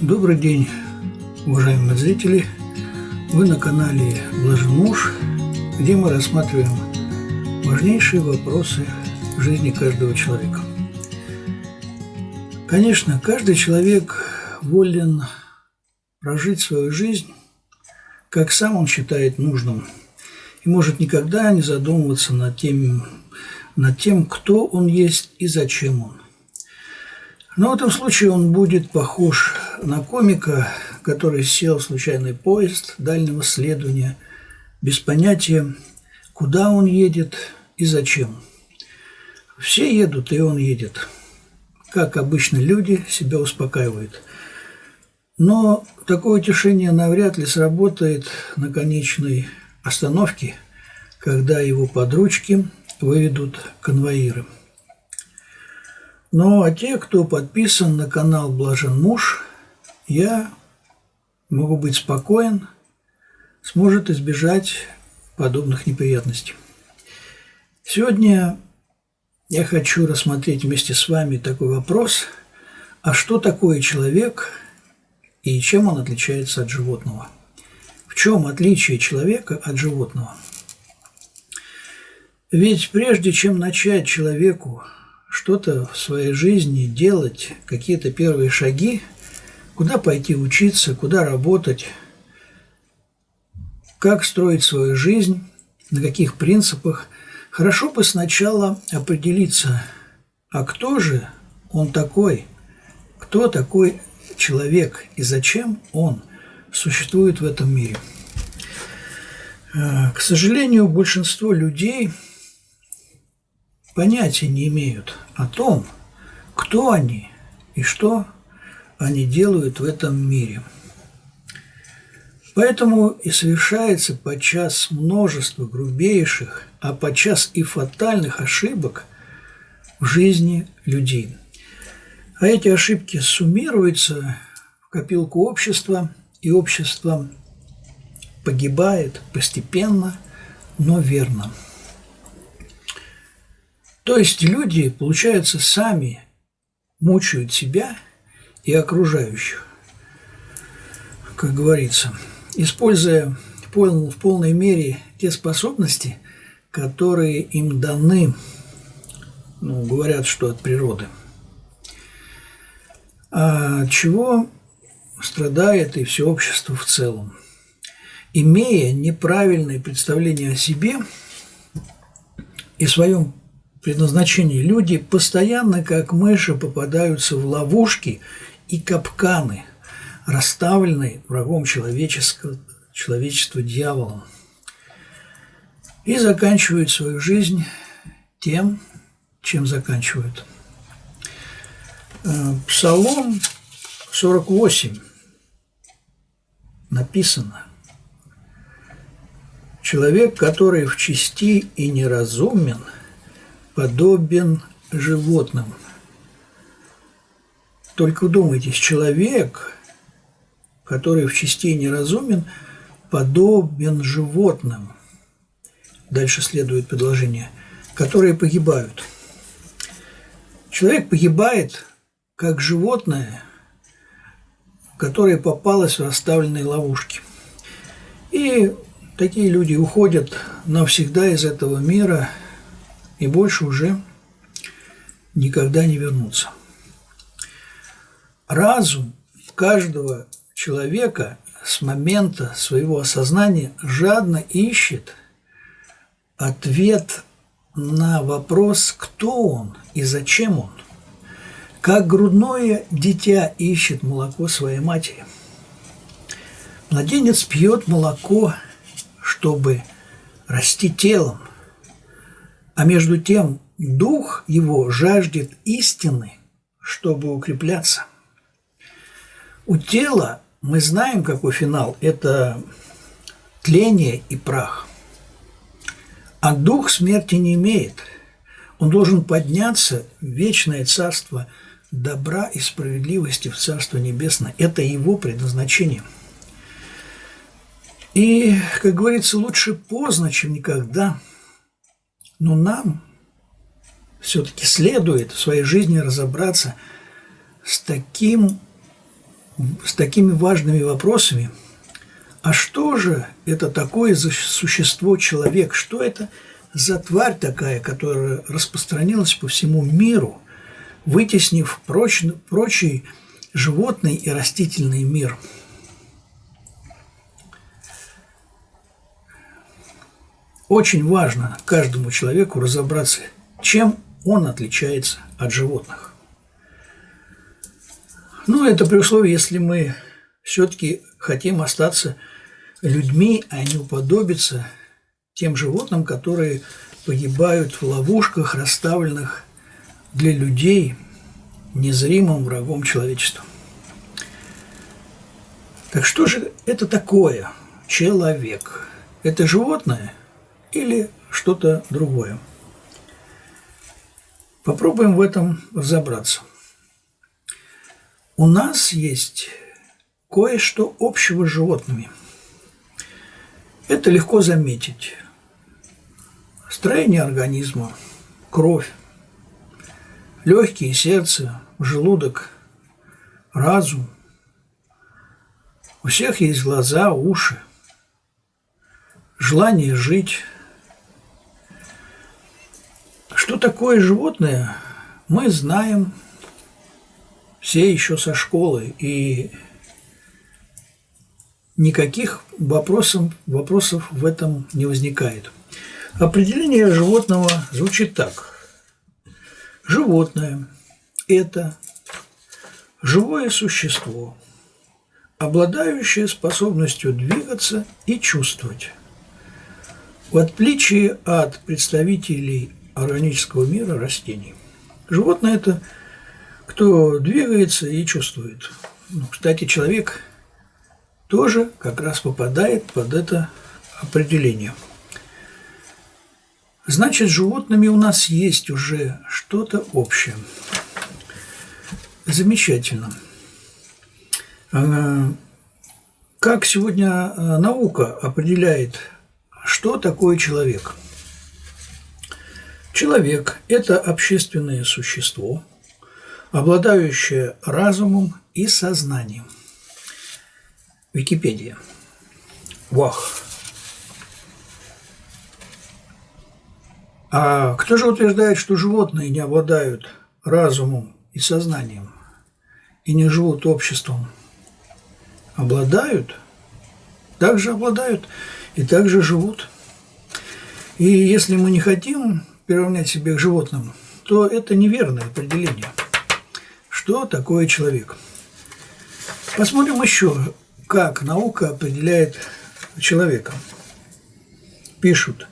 Добрый день, уважаемые зрители! Вы на канале Блажен Муж, где мы рассматриваем важнейшие вопросы жизни каждого человека. Конечно, каждый человек волен прожить свою жизнь, как сам он считает нужным, и может никогда не задумываться над тем, над тем, кто он есть и зачем он. Но в этом случае он будет похож на комика, который сел в случайный поезд дальнего следования, без понятия, куда он едет и зачем. Все едут, и он едет. Как обычно люди себя успокаивают. Но такое утешение навряд ли сработает на конечной остановке, когда его подручки выведут конвоиры. Ну, а те, кто подписан на канал Блажен Муж, я могу быть спокоен, сможет избежать подобных неприятностей. Сегодня я хочу рассмотреть вместе с вами такой вопрос, а что такое человек и чем он отличается от животного? В чем отличие человека от животного? Ведь прежде чем начать человеку что-то в своей жизни делать, какие-то первые шаги, куда пойти учиться, куда работать, как строить свою жизнь, на каких принципах, хорошо бы сначала определиться, а кто же он такой, кто такой человек и зачем он существует в этом мире. Э, к сожалению, большинство людей – понятия не имеют о том, кто они и что они делают в этом мире. Поэтому и совершается подчас множество грубейших, а подчас и фатальных ошибок в жизни людей. А эти ошибки суммируются в копилку общества, и общество погибает постепенно, но верно. То есть люди, получается, сами мучают себя и окружающих, как говорится, используя в полной мере те способности, которые им даны, ну, говорят, что от природы. А чего страдает и все общество в целом. Имея неправильное представление о себе и своем предназначении люди постоянно, как мыши, попадаются в ловушки и капканы, расставленные врагом человеческого, человечества дьяволом, и заканчивают свою жизнь тем, чем заканчивают. Э, Псалом 48 написано «Человек, который в чести и неразумен – подобен животным. Только вдумайтесь, человек, который в части неразумен, подобен животным. Дальше следует предложение, которые погибают. Человек погибает, как животное, которое попалось в расставленные ловушки. И такие люди уходят навсегда из этого мира – и больше уже никогда не вернутся. Разум каждого человека с момента своего осознания жадно ищет ответ на вопрос, кто он и зачем он. Как грудное дитя ищет молоко своей матери. Младенец пьет молоко, чтобы расти телом, а между тем дух его жаждет истины, чтобы укрепляться. У тела мы знаем, какой финал – это тление и прах. А дух смерти не имеет. Он должен подняться в вечное царство добра и справедливости в Царство Небесное. Это его предназначение. И, как говорится, лучше поздно, чем никогда – но нам все-таки следует в своей жизни разобраться с таким с такими важными вопросами. А что же это такое за существо человек? Что это за тварь такая, которая распространилась по всему миру, вытеснив проч, прочий животный и растительный мир? Очень важно каждому человеку разобраться, чем он отличается от животных. Ну, это при условии, если мы все-таки хотим остаться людьми, а не уподобиться тем животным, которые погибают в ловушках, расставленных для людей незримым врагом человечества. Так что же это такое человек? Это животное или что-то другое? Попробуем в этом разобраться – у нас есть кое-что общего с животными. Это легко заметить. Строение организма, кровь, легкие, сердце, желудок, разум. У всех есть глаза, уши, желание жить. Что такое животное, мы знаем – все еще со школы, и никаких вопросов, вопросов в этом не возникает. Определение животного звучит так. Животное – это живое существо, обладающее способностью двигаться и чувствовать. В отличие от представителей органического мира растений. Животное – это – кто двигается и чувствует. Ну, кстати, человек тоже как раз попадает под это определение. Значит, с животными у нас есть уже что-то общее. Замечательно. А, как сегодня а, наука определяет, что такое человек? Человек – это общественное существо – обладающее разумом и сознанием. Википедия. Вах. А кто же утверждает, что животные не обладают разумом и сознанием и не живут обществом? Обладают, также обладают и также живут. И если мы не хотим приравнять себя к животным, то это неверное определение – что такое человек. Посмотрим еще, как наука определяет человека. Пишут,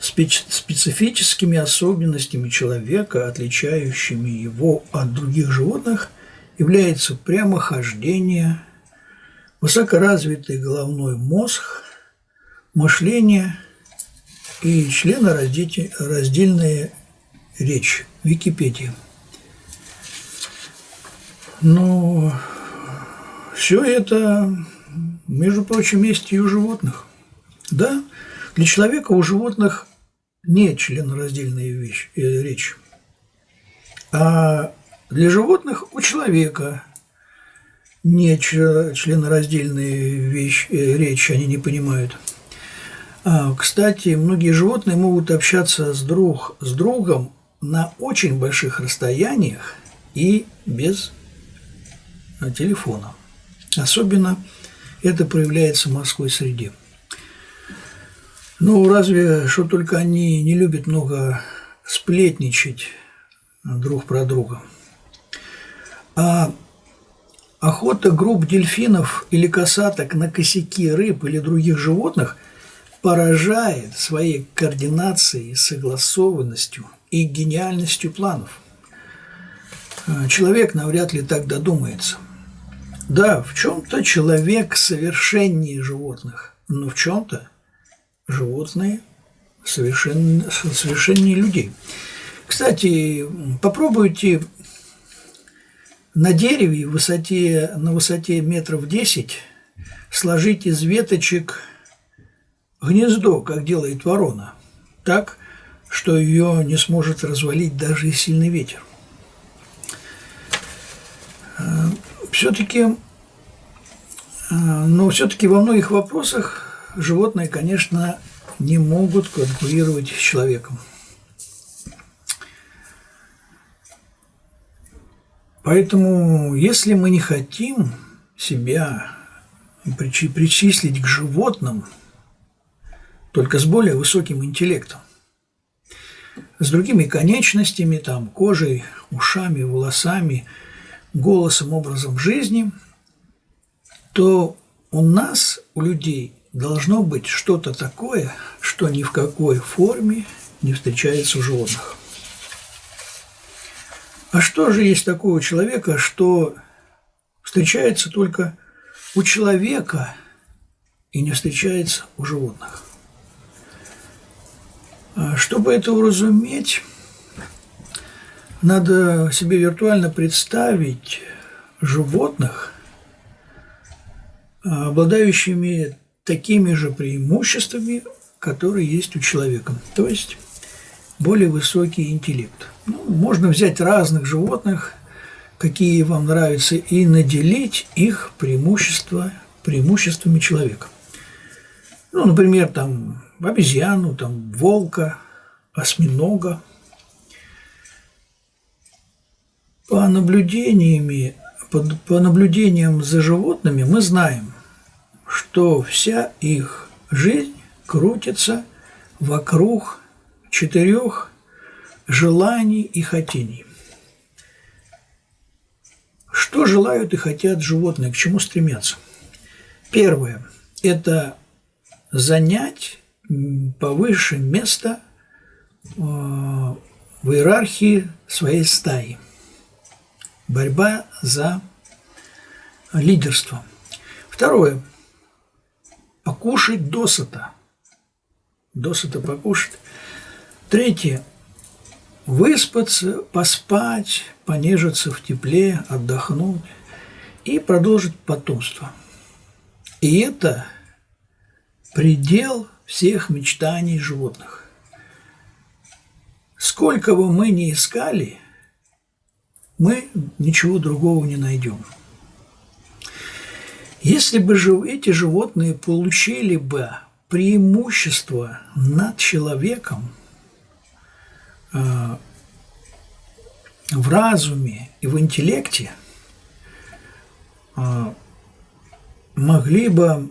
специфическими особенностями человека, отличающими его от других животных, является прямохождение, высокоразвитый головной мозг, мышление и членораздельная речь. Википедия. Но все это, между прочим, есть и у животных. Да, для человека у животных не членораздельная вещь, э, речь. А для животных у человека не членораздельная вещь, э, речь, они не понимают. А, кстати, многие животные могут общаться с, друг, с другом на очень больших расстояниях и без телефона. Особенно это проявляется в морской среде. Ну, разве что только они не любят много сплетничать друг про друга. А охота групп дельфинов или касаток на косяки рыб или других животных поражает своей координацией, согласованностью и гениальностью планов. Человек навряд ли так додумается – да, в чем-то человек совершеннее животных, но в чем-то животные совершен, совершеннее людей. Кстати, попробуйте на дереве высоте, на высоте метров 10 сложить из веточек гнездо, как делает ворона, так, что ее не сможет развалить даже и сильный ветер все-таки но все-таки во многих вопросах животные, конечно, не могут конкурировать с человеком. Поэтому, если мы не хотим себя причислить к животным, только с более высоким интеллектом, с другими конечностями, там, кожей, ушами, волосами, голосом, образом жизни, то у нас, у людей, должно быть что-то такое, что ни в какой форме не встречается у животных. А что же есть такого человека, что встречается только у человека и не встречается у животных? А чтобы это уразуметь, надо себе виртуально представить животных, обладающими такими же преимуществами, которые есть у человека. То есть более высокий интеллект. Ну, можно взять разных животных, какие вам нравятся, и наделить их преимущества, преимуществами человека. Ну, например, там обезьяну, там волка, осьминога. По наблюдениями, по, по наблюдениям за животными мы знаем, что вся их жизнь крутится вокруг четырех желаний и хотений. Что желают и хотят животные, к чему стремятся? Первое – это занять повыше место э, в иерархии своей стаи. Борьба за лидерство. Второе – покушать досыта. Досыта покушать – Третье. Выспаться, поспать, понежиться в тепле, отдохнуть и продолжить потомство. И это предел всех мечтаний животных. Сколько бы мы ни искали, мы ничего другого не найдем. Если бы эти животные получили бы преимущество над человеком – Э, в разуме и в интеллекте э, могли бы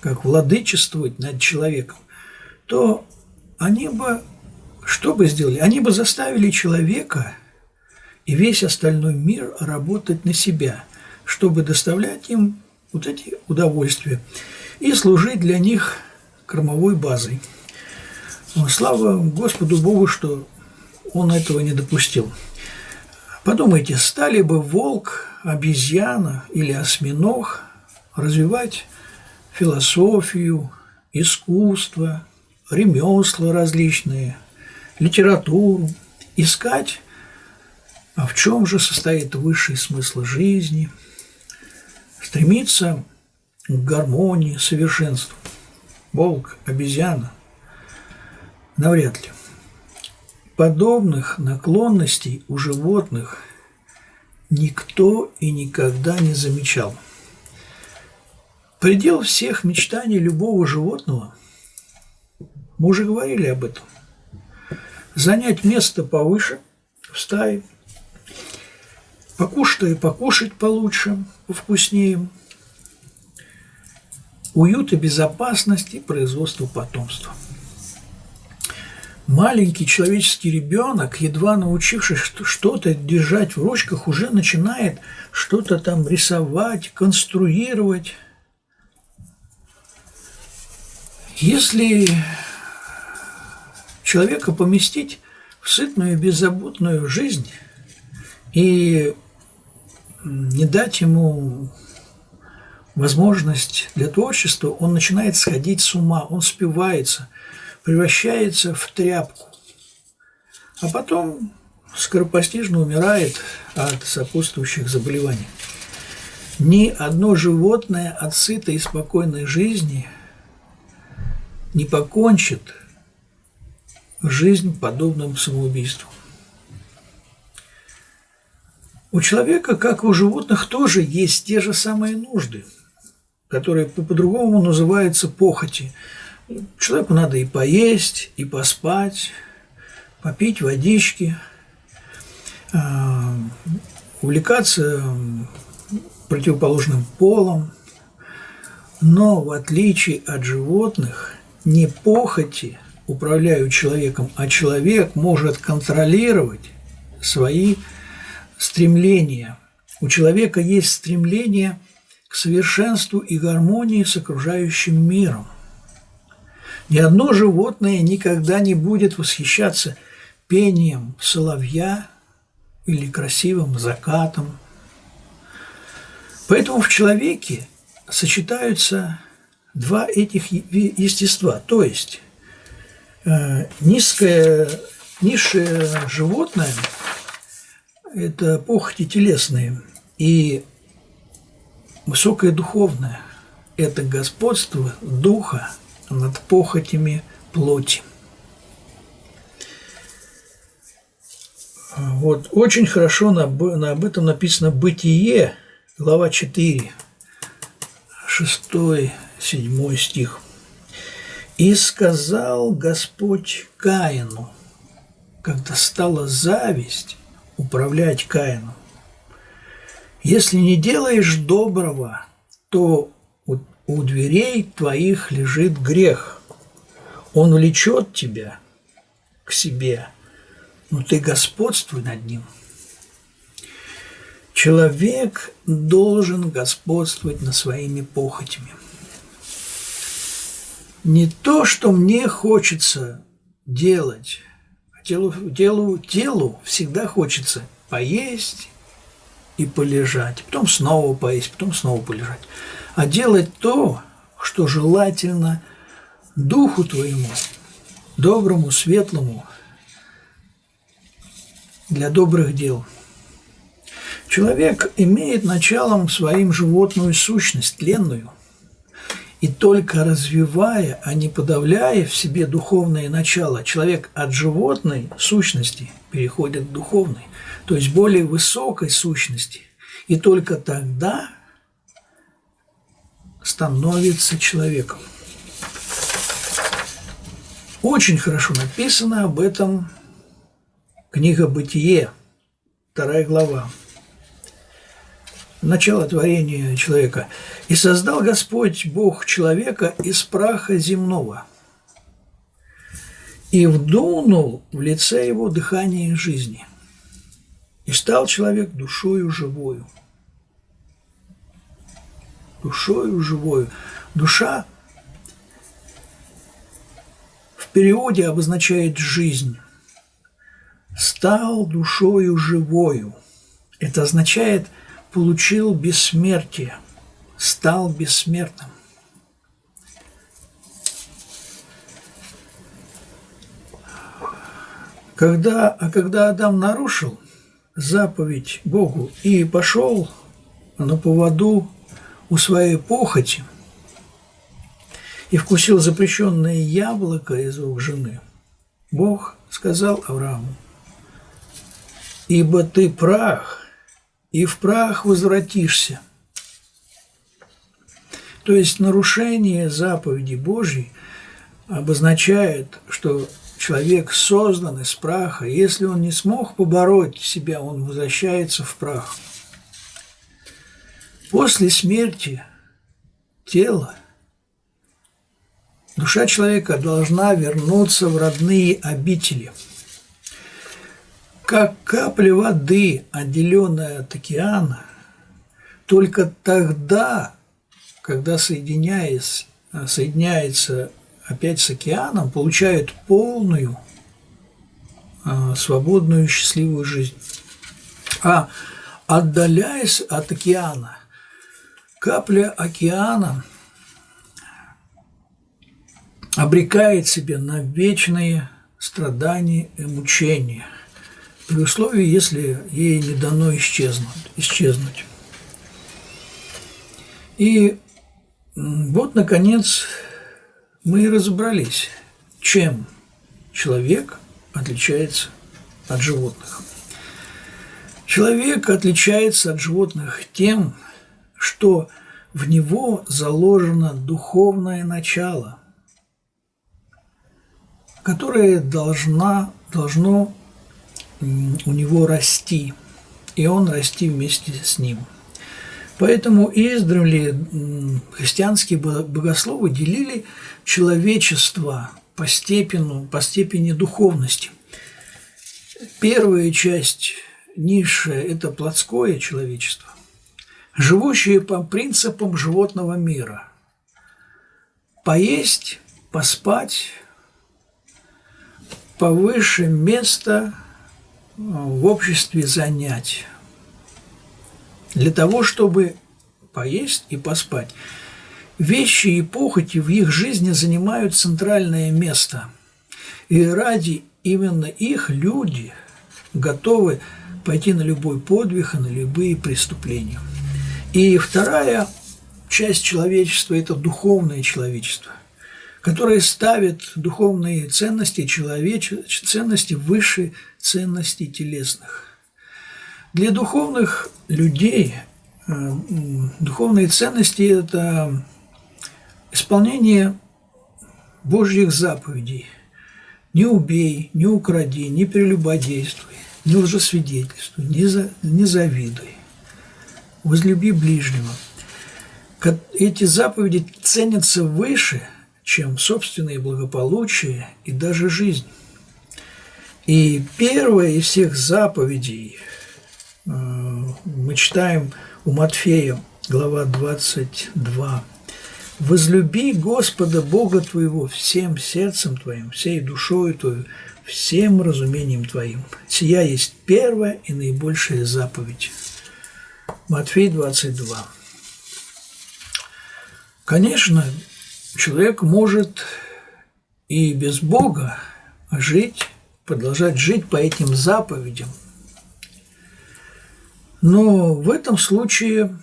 как владычествовать над человеком, то они бы, что бы сделали? Они бы заставили человека и весь остальной мир работать на себя, чтобы доставлять им вот эти удовольствия и служить для них кормовой базой. Слава Господу Богу, что он этого не допустил. Подумайте, стали бы волк, обезьяна или осьминог развивать философию, искусство, ремесла различные, литературу, искать, а в чем же состоит высший смысл жизни, стремиться к гармонии, совершенству. Волк, обезьяна – Навряд ли. Подобных наклонностей у животных никто и никогда не замечал. Предел всех мечтаний любого животного, мы уже говорили об этом, занять место повыше в стае, покушать и покушать получше, повкуснее, уют и безопасность и производство потомства – маленький человеческий ребенок, едва научившись что-то держать в ручках, уже начинает что-то там рисовать, конструировать. Если человека поместить в сытную беззаботную жизнь и не дать ему возможность для творчества, он начинает сходить с ума, он спивается – превращается в тряпку, а потом скоропостижно умирает от сопутствующих заболеваний. Ни одно животное от сытой и спокойной жизни не покончит жизнь подобным самоубийством. У человека, как и у животных, тоже есть те же самые нужды, которые по-другому называются похоти. Человеку надо и поесть, и поспать, попить водички, а, увлекаться противоположным полом. Но в отличие от животных, не похоти управляют человеком, а человек может контролировать свои стремления. У человека есть стремление к совершенству и гармонии с окружающим миром. Ни одно животное никогда не будет восхищаться пением соловья или красивым закатом. Поэтому в человеке сочетаются два этих естества, то есть э, низкое, низшее животное – это похоти телесные, и высокое духовное – это господство духа над похотями плоти. Вот очень хорошо на, на, об этом написано «Бытие», глава 4, 6, 7 стих. «И сказал Господь Каину, когда стала зависть, управлять Каином. Если не делаешь доброго, то у, у дверей твоих лежит грех. Он влечет тебя к себе, но ты господствуй над ним. Человек должен господствовать над своими похотями. Не то, что мне хочется делать, Телу, телу, телу всегда хочется поесть и полежать, потом снова поесть, потом снова полежать. А делать то, что желательно духу твоему, доброму, светлому, для добрых дел. Человек имеет началом своим животную сущность, тленную – и только развивая, а не подавляя в себе духовное начало, человек от животной сущности переходит к духовной, то есть более высокой сущности. И только тогда становится человеком. Очень хорошо написано об этом книга «Бытие», вторая глава начало творения человека. «И создал Господь Бог человека из праха земного, и вдунул в лице его дыхание жизни, и стал человек душою живою». Душою живою. Душа в переводе обозначает жизнь. Стал душою живою. Это означает – получил бессмертие, стал бессмертным. Когда, а когда Адам нарушил заповедь Богу и пошел на поводу у своей похоти и вкусил запрещенное яблоко из рук жены, Бог сказал Аврааму, «Ибо ты прах, и в прах возвратишься. То есть нарушение заповеди Божьей обозначает, что человек создан из праха. Если он не смог побороть себя, он возвращается в прах. После смерти тела душа человека должна вернуться в родные обители – как капля воды, отделенная от океана, только тогда, когда соединяясь, соединяется опять с океаном, получает полную, а, свободную, счастливую жизнь. А отдаляясь от океана, капля океана обрекает себя на вечные страдания и мучения – при условии, если ей не дано исчезнуть. исчезнуть. И вот, наконец, мы и разобрались, чем человек отличается от животных. Человек отличается от животных тем, что в него заложено духовное начало, которое должна, должно у него расти, и он расти вместе с ним. Поэтому издревле христианские богословы делили человечество по, степени, по степени духовности. Первая часть низшая – это плотское человечество, живущее по принципам животного мира. Поесть, поспать, повыше место в обществе занять. Для того, чтобы поесть и поспать. Вещи и похоти в их жизни занимают центральное место. И ради именно их люди готовы пойти на любой подвиг и на любые преступления. И вторая часть человечества – это духовное человечество, которое ставит духовные ценности, человеч... ценности выше ценностей телесных. Для духовных людей э, духовные ценности – это исполнение Божьих заповедей. Не убей, не укради, не прелюбодействуй, не лжесвидетельствуй, не, за, не завидуй. Возлюби ближнего. Эти заповеди ценятся выше, чем собственное благополучие и даже жизнь. И первая из всех заповедей э, мы читаем у Матфея, глава 22. «Возлюби Господа Бога твоего всем сердцем твоим, всей душою твою, всем разумением твоим. Сия есть первая и наибольшая заповедь». Матфей 22. Конечно, человек может и без Бога жить, продолжать жить по этим заповедям. Но в этом случае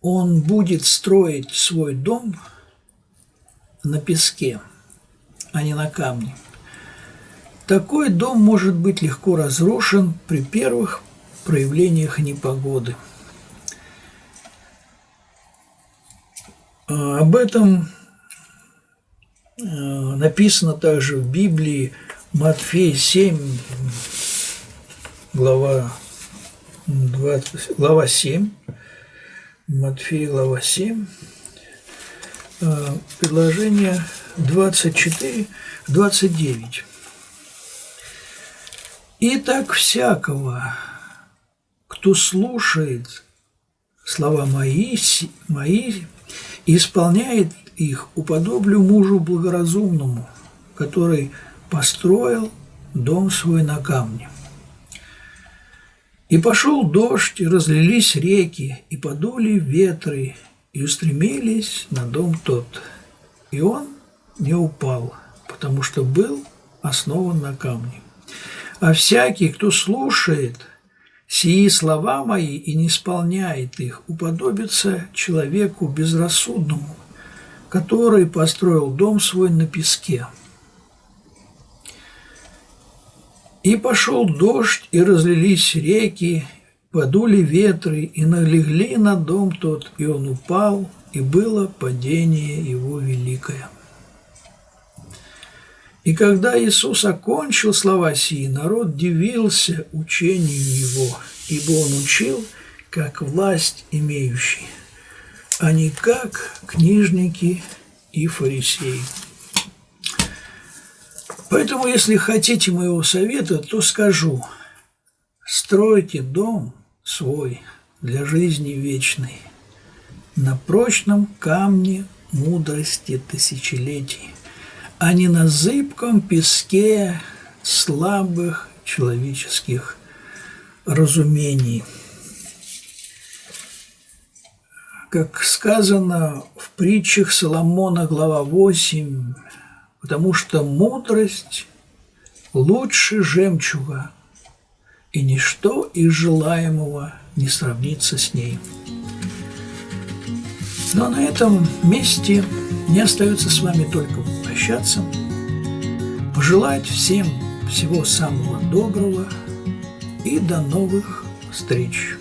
он будет строить свой дом на песке, а не на камне. Такой дом может быть легко разрушен при первых проявлениях непогоды. Об этом а, написано также в Библии Матфей 7, глава, 20, глава 7, Матфея, глава 7, а, предложение 24, 29. «Итак, всякого, кто слушает слова мои, мои и исполняет их, уподоблю мужу благоразумному, который построил дом свой на камне. И пошел дождь, и разлились реки, и подули ветры, и устремились на дом тот. И он не упал, потому что был основан на камне. А всякий, кто слушает сии слова мои и не исполняет их, уподобится человеку безрассудному, который построил дом свой на песке – И пошел дождь, и разлились реки, подули ветры, и налегли на дом тот, и он упал, и было падение его великое. И когда Иисус окончил слова сии, народ дивился учению Его, ибо Он учил, как власть имеющий, а не как книжники и фарисеи. Поэтому, если хотите моего совета, то скажу, стройте дом свой для жизни вечной на прочном камне мудрости тысячелетий, а не на зыбком песке слабых человеческих разумений. Как сказано в притчах Соломона, глава 8, потому что мудрость лучше жемчуга, и ничто из желаемого не сравнится с ней. Но на этом месте не остается с вами только прощаться, пожелать всем всего самого доброго и до новых встреч!